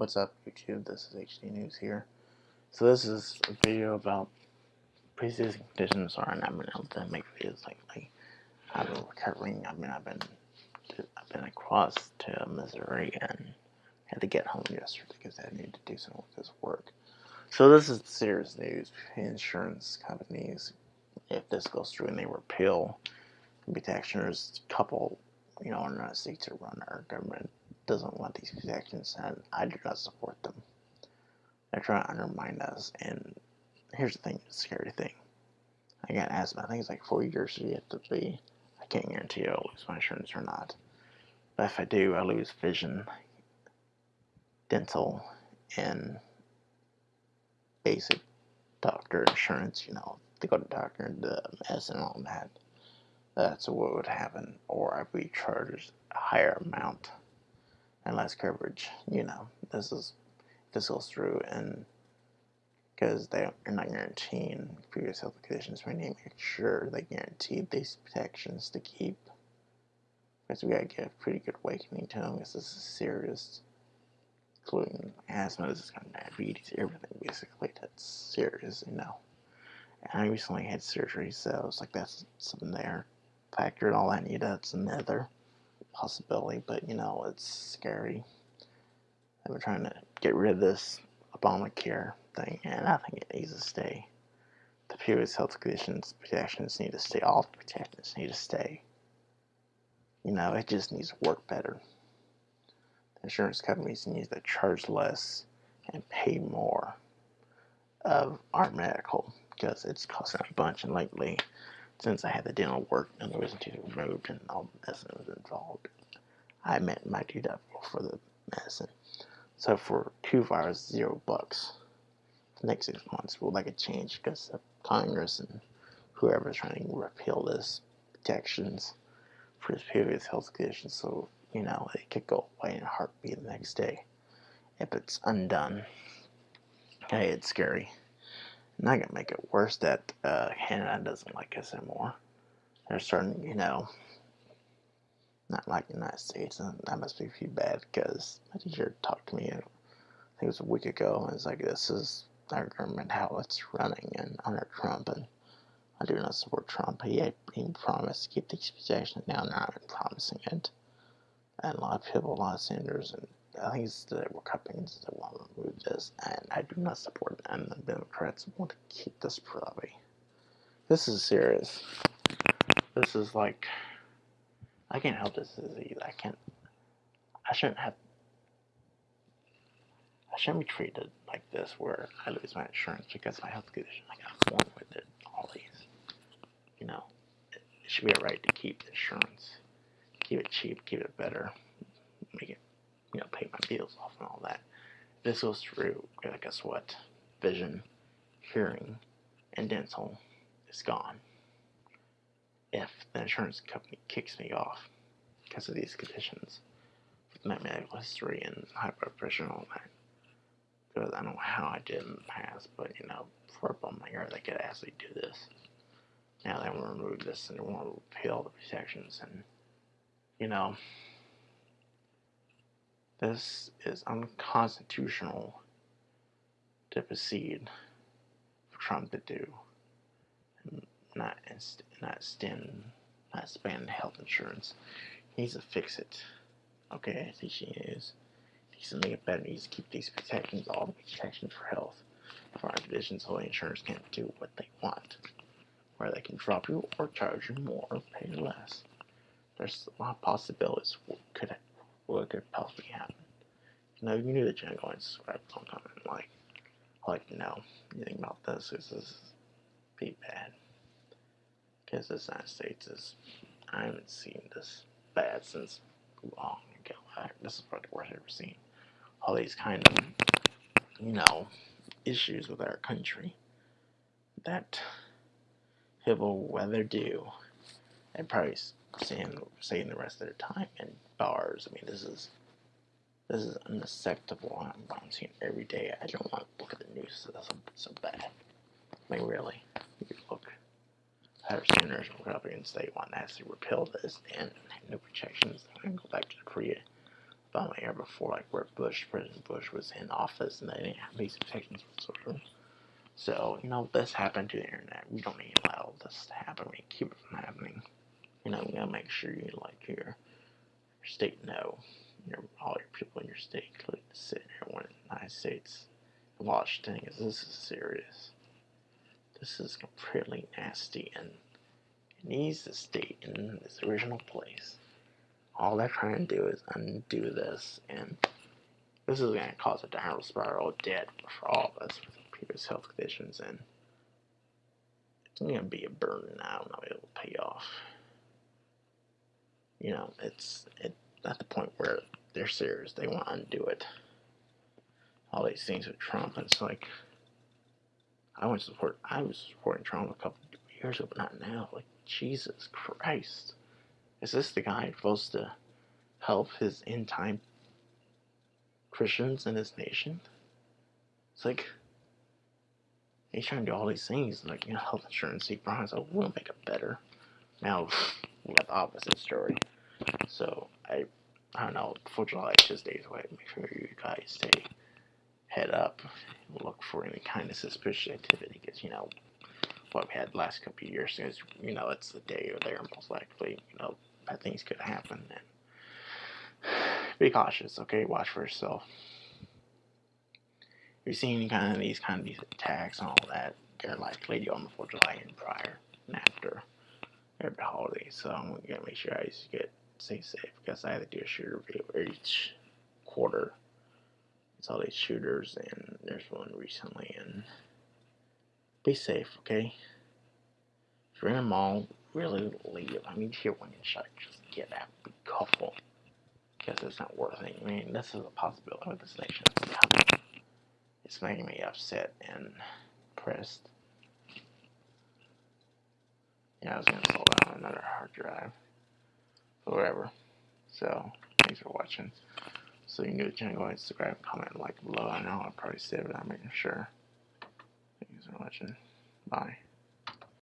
What's up YouTube, this is HD News here. So this is a video about pre-existing conditions or I've been able to make videos lately. I've been recovering, I mean I've been I've been across to Missouri and had to get home yesterday because I needed to do some of this work. So this is serious news. Insurance companies, if this goes through and they repeal protectioners, couple, you know, are not seek to run our government doesn't want these protections, and I do not support them. They're trying to undermine us, and here's the thing, the scary thing. I got asthma. I think it's like four years have to be. I can't guarantee I'll lose my insurance or not. But if I do, I lose vision, dental, and basic doctor insurance. You know, to go to doctor, and the medicine, and all that. That's what would happen, or I'd be charged a higher amount and less coverage. You know, this is this goes through and because they are not guaranteeing previous health conditions, we need to make sure they guarantee these protections to keep. Because we gotta get a pretty good awakening to them. This is serious, including asthma, this is kind of diabetes, everything basically that's serious, you know. And I recently had surgery, so it's like that's something there. Factor all I need, that's another possibility, but you know, it's scary. They were trying to get rid of this Obamacare thing, and I think it needs to stay. The previous health conditions protections need to stay. All the protections need to stay. You know, it just needs to work better. The insurance companies need to charge less and pay more of our medical because it's costing a bunch. And lately, since I had the dental work and the wisdom tooth removed and all the medicine was involved, I met my deductible for the medicine. So for two virus, zero bucks. The next six months, will make a change because Congress and whoever is trying to repeal this protections for his previous health conditions. So, you know, it could go away in a heartbeat the next day if it's undone. Hey, it's scary. Not gonna make it worse that uh, Canada doesn't like us anymore. They're starting, you know, not like the United States, and that must be feel bad because my teacher talked to me, I think it was a week ago, and it's like this is our government how it's running, and under Trump, and I do not support Trump. He, he promised to keep these protections now, now been promising it, and a lot of people, a lot of senators, and I think it's the Republicans that want to remove this, and I do not support it, and the Democrats want to keep this probably. This is serious. This is like, I can't help this disease. I can't, I shouldn't have, I shouldn't be treated like this where I lose my insurance because my health condition. I got born with it, all these. You know, it should be a right to keep insurance. Keep it cheap, keep it better, it you know, pay my bills off and all that. This goes through, I guess what? Vision, hearing, and dental is gone. If the insurance company kicks me off because of these conditions, with my medical history and high blood pressure and all that, because I don't know how I did in the past, but you know, for a bum like they could actually do this. Now they want to remove this and they want to repeal the protections and, you know, this is unconstitutional to proceed for Trump to do. Not not extend, not expand health insurance. He needs to fix it. Okay, I think he is. He needs to make it better. He needs to keep these protections, all the protections for health, for our conditions, so insurance can't do what they want. Where they can drop you or charge you more or pay less. There's a lot of possibilities what could what could possibly happen. You know, you knew the channel going to subscribe, comment, like, like, you know, anything about this, this is be bad. Because the United States is, I haven't seen this bad since long ago. This is probably the worst I've ever seen. All these kind of, you know, issues with our country that people weather do and probably staying, staying the rest of their time in bars. I mean, this is this is unacceptable. I'm, I'm every day. I don't want to look at the news. That's so, so bad. I mean, really, you look. Our senators Republicans they want to actually repeal this and no protections and go back to Korea on the air before, like where Bush, President Bush, was in office, and they didn't have basic protections whatsoever. So, you know, this happened to the internet. We don't need to allow this to happen. We keep it from happening. You know, we gotta make sure you like your, your state know, your all your people in your state, including the city, everyone in the United States, and watch things. This is serious. This is completely nasty, and it needs to stay in its original place. All they're trying to do is undo this, and this is going to cause a downward spiral of debt for all of us with people's health conditions, and it's going to be a burden I don't know it'll pay off. You know, it's it, at the point where they're serious. They want to undo it. All these things with Trump, and it's like, I was support. I was supporting Trump a couple years ago, but not now. Like Jesus Christ, is this the guy supposed to help his end time Christians in his nation? It's like he's trying to do all these things, like you know, health insurance, he promised, oh, we'll make it better. Now we got the opposite story. So I, I don't know. For July, it's just days away. Make sure you guys stay head up. Look for any kind of suspicious activity, because you know what we had the last couple of years. Is you know it's the day or there most likely. You know bad things could happen and be cautious. Okay, watch for yourself. If you're seeing any kind of these kind of these attacks and all that, they're likely on the 4th of July and prior and after every holiday. So I'm gonna make sure I get stay safe because I have to do a shooter video each quarter. It's all these shooters and there's one recently and be safe, okay? If you're in a mall, really leave. I mean, if you're one shot, just get out, be careful. Because it's not worth it. I mean, this is a possibility with this nation. It's making me upset and pressed. Yeah, I was gonna slow down another hard drive. Whatever. So, thanks for watching. So you can do the channel, go ahead subscribe, comment, like below. I know I probably said it, I'm making sure. Thanks for watching. Bye.